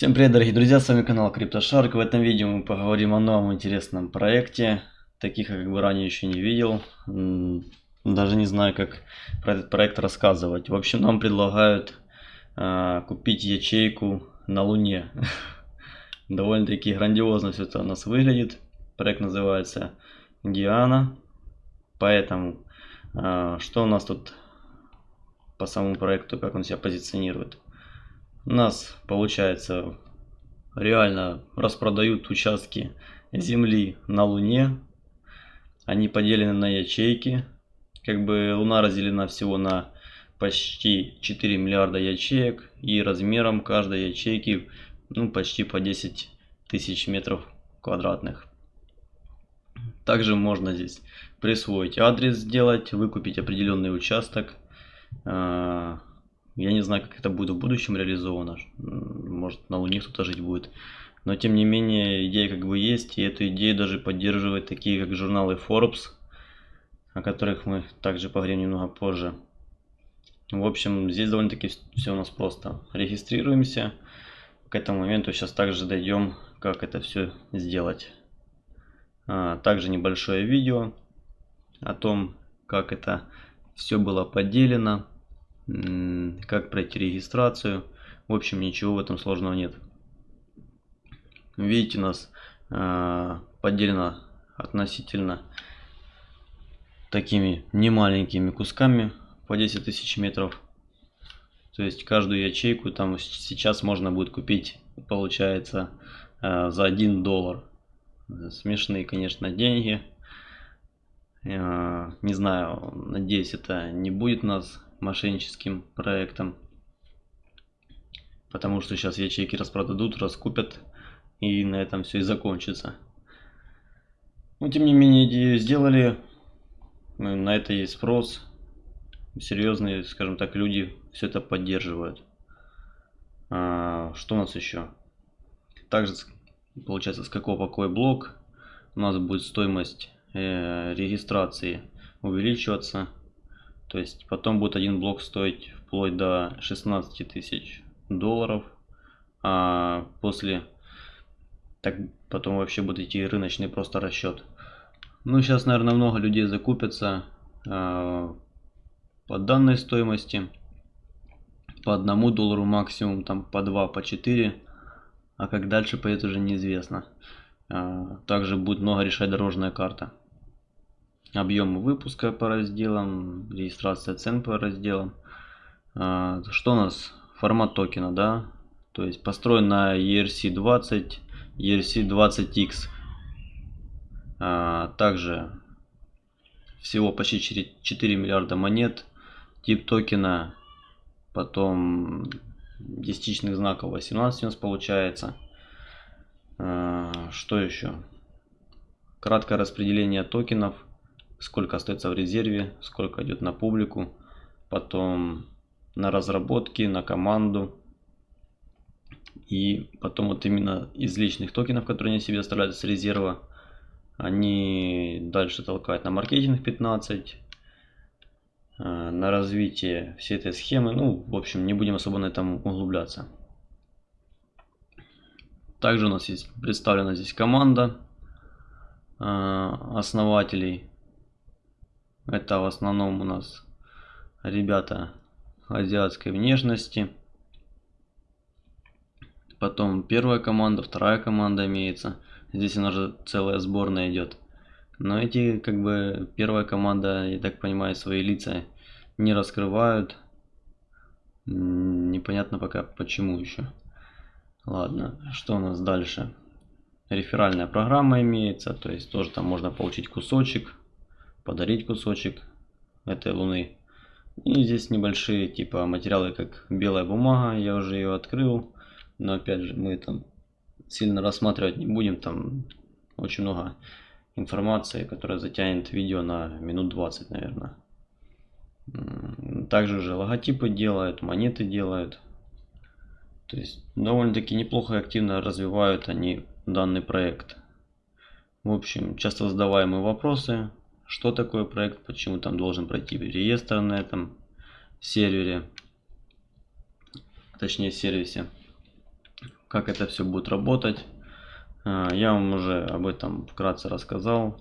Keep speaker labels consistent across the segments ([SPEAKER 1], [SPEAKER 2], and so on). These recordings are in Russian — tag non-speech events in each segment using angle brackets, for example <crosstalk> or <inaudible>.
[SPEAKER 1] Всем привет, дорогие друзья, с вами канал CryptoShark. В этом видео мы поговорим о новом интересном проекте. Таких я как бы ранее еще не видел. Даже не знаю, как про этот проект рассказывать. В общем, нам предлагают э, купить ячейку на Луне. <laughs> Довольно-таки грандиозно все это у нас выглядит. Проект называется Диана. Поэтому, э, что у нас тут по самому проекту, как он себя позиционирует? Нас получается реально распродают участки земли на Луне. Они поделены на ячейки. Как бы Луна разделена всего на почти 4 миллиарда ячеек. И размером каждой ячейки ну, почти по 10 тысяч метров квадратных. Также можно здесь присвоить адрес сделать, выкупить определенный участок. Я не знаю, как это будет в будущем реализовано. Может, на Луне кто-то жить будет. Но, тем не менее, идея как бы есть. И эту идею даже поддерживают такие, как журналы Forbes, о которых мы также поговорим немного позже. В общем, здесь довольно-таки все у нас просто. Регистрируемся. К этому моменту сейчас также дойдем, как это все сделать. А, также небольшое видео о том, как это все было поделено как пройти регистрацию. В общем, ничего в этом сложного нет. Видите, у нас э, поделено относительно такими немаленькими кусками по 10 тысяч метров. То есть каждую ячейку там сейчас можно будет купить, получается, э, за 1 доллар. Смешные, конечно, деньги. Э, не знаю, надеюсь, это не будет нас мошенническим проектом. Потому что сейчас ячейки распродадут, раскупят и на этом все и закончится. Но тем не менее идею сделали, на это есть спрос. Серьезные, скажем так, люди все это поддерживают. А, что у нас еще? Также получается с какого покоя блок у нас будет стоимость э, регистрации увеличиваться то есть потом будет один блок стоить вплоть до 16 тысяч долларов. А после так потом вообще будет идти рыночный просто расчет. Ну сейчас, наверное, много людей закупятся э, по данной стоимости. По одному доллару максимум, там по 2, по 4. А как дальше пойдет уже неизвестно. Э, также будет много решать дорожная карта объемы выпуска по разделам, регистрация цен по разделам. А, что у нас? Формат токена, да? То есть построен на ERC20, ERC20X. А, также всего почти 4 миллиарда монет. Тип токена, потом десятичных знаков 18 у нас получается. А, что еще? Краткое распределение токенов – сколько остается в резерве, сколько идет на публику, потом на разработки, на команду. И потом вот именно из личных токенов, которые они себе оставляют с резерва, они дальше толкают на маркетинг 15, э, на развитие всей этой схемы. Ну, в общем, не будем особо на этом углубляться. Также у нас есть представлена здесь команда э, основателей это в основном у нас ребята азиатской внешности. Потом первая команда, вторая команда имеется. Здесь у нас же целая сборная идет. Но эти, как бы, первая команда, я так понимаю, свои лица не раскрывают. Непонятно пока почему еще. Ладно, что у нас дальше? Реферальная программа имеется, то есть тоже там можно получить кусочек подарить кусочек этой луны. И здесь небольшие типа материалы, как белая бумага, я уже ее открыл. Но опять же, мы там сильно рассматривать не будем, там очень много информации, которая затянет видео на минут 20, наверное. Также уже логотипы делают, монеты делают. То есть довольно-таки неплохо и активно развивают они данный проект. В общем, часто задаваемые вопросы что такое проект, почему там должен пройти реестр на этом сервере, точнее сервисе. как это все будет работать. А, я вам уже об этом вкратце рассказал.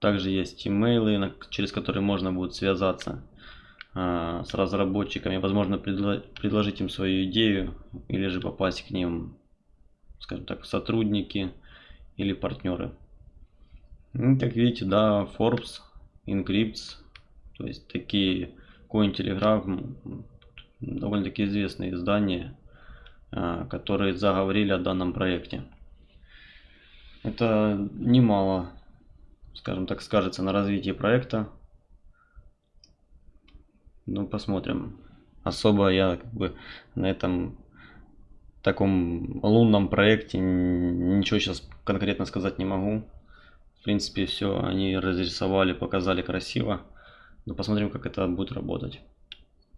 [SPEAKER 1] Также есть имейлы, через которые можно будет связаться а, с разработчиками, возможно предложить им свою идею или же попасть к ним, скажем так, сотрудники или партнеры. Ну, как видите, да, Forbes, Encrypts, то есть такие Cointelegraph, довольно-таки известные издания, а, которые заговорили о данном проекте. Это немало, скажем так, скажется на развитии проекта. Ну, посмотрим. Особо я как бы на этом таком лунном проекте ничего сейчас конкретно сказать не могу. В принципе, все они разрисовали, показали красиво. Но посмотрим, как это будет работать.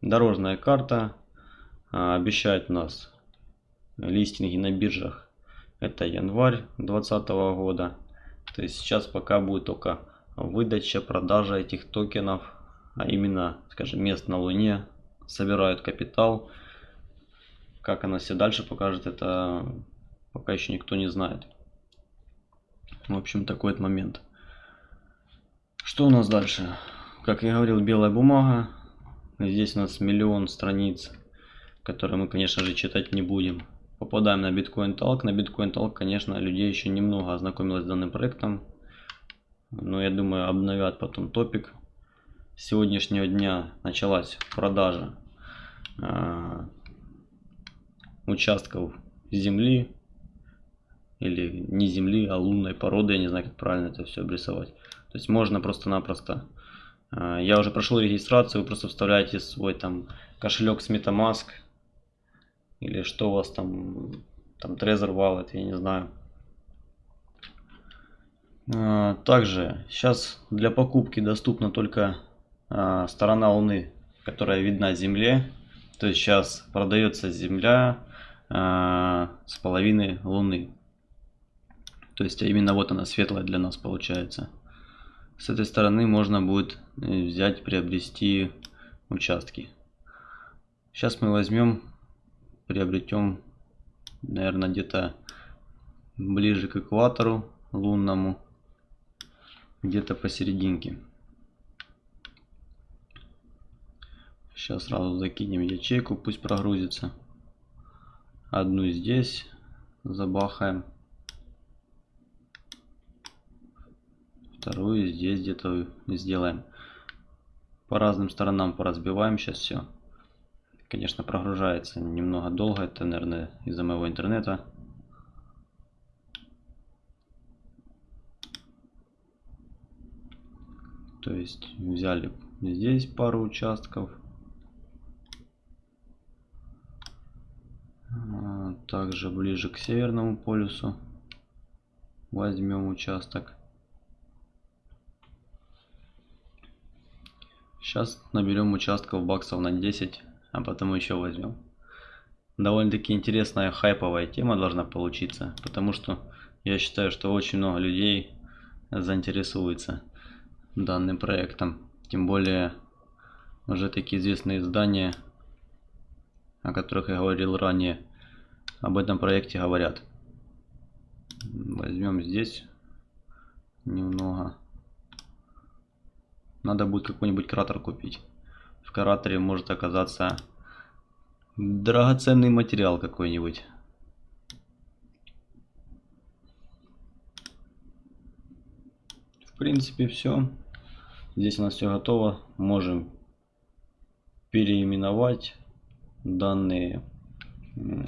[SPEAKER 1] Дорожная карта а, обещает нас листинги на биржах. Это январь 2020 года. То есть сейчас пока будет только выдача, продажа этих токенов, а именно, скажем, мест на Луне, собирают капитал. Как она все дальше покажет, это пока еще никто не знает. В общем, такой вот момент. Что у нас дальше? Как я говорил, белая бумага. Здесь у нас миллион страниц, которые мы, конечно же, читать не будем. Попадаем на Bitcoin Talk. На Bitcoin Talk, конечно, людей еще немного ознакомилось с данным проектом. Но я думаю, обновят потом топик. С сегодняшнего дня началась продажа э, участков земли или не земли, а лунной породы, я не знаю, как правильно это все обрисовать. То есть можно просто-напросто, а, я уже прошел регистрацию, вы просто вставляете свой там кошелек с MetaMask, или что у вас там, там Trezor Wallet, я не знаю. А, также сейчас для покупки доступна только а, сторона Луны, которая видна Земле. То есть сейчас продается Земля с половины Луны. То есть именно вот она светлая для нас получается. С этой стороны можно будет э, взять, приобрести участки. Сейчас мы возьмем, приобретем, наверное, где-то ближе к экватору лунному, где-то посерединке. Сейчас сразу закинем ячейку, пусть прогрузится. Одну здесь забахаем. Вторую здесь где-то сделаем. По разным сторонам поразбиваем сейчас все конечно прогружается немного долго это наверное из-за моего интернета. То есть взяли здесь пару участков. А, также ближе к северному полюсу возьмем участок Сейчас наберем участков баксов на 10, а потом еще возьмем. Довольно-таки интересная хайповая тема должна получиться, потому что я считаю, что очень много людей заинтересуется данным проектом. Тем более уже такие известные издания, о которых я говорил ранее, об этом проекте говорят. Возьмем здесь немного. Надо будет какой-нибудь кратер купить. В кратере может оказаться драгоценный материал какой-нибудь. В принципе все. Здесь у нас все готово. Можем переименовать данные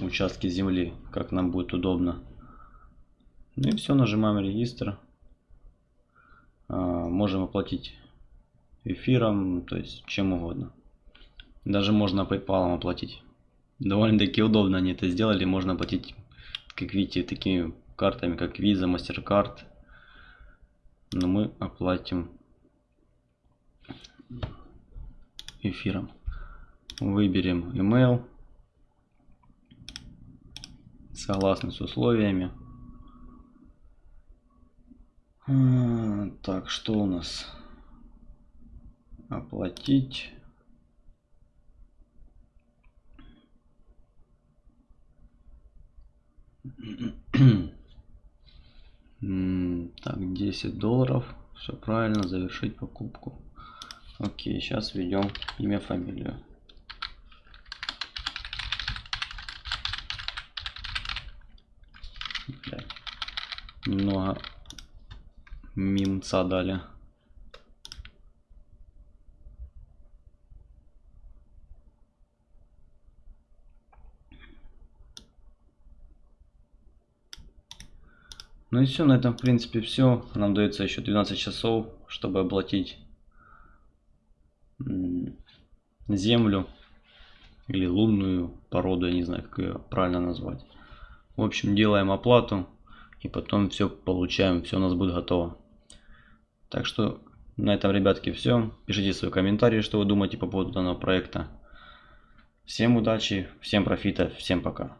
[SPEAKER 1] участки земли, как нам будет удобно. Ну и все, нажимаем регистр. А, можем оплатить эфиром, то есть чем угодно. Даже можно PayPal оплатить. Довольно-таки удобно они это сделали. Можно оплатить, как видите, такими картами, как Visa, MasterCard. Но мы оплатим эфиром. Выберем email. Согласно с условиями. А, так, что у нас? Оплатить Так, 10 долларов. Все правильно, завершить покупку. Окей, сейчас введем имя, фамилию. Немного мимца дали. Ну и все, на этом в принципе все. Нам дается еще 12 часов, чтобы оплатить землю или лунную породу, я не знаю, как ее правильно назвать. В общем, делаем оплату и потом все получаем, все у нас будет готово. Так что на этом, ребятки, все. Пишите свои комментарии, что вы думаете по поводу данного проекта. Всем удачи, всем профита, всем пока.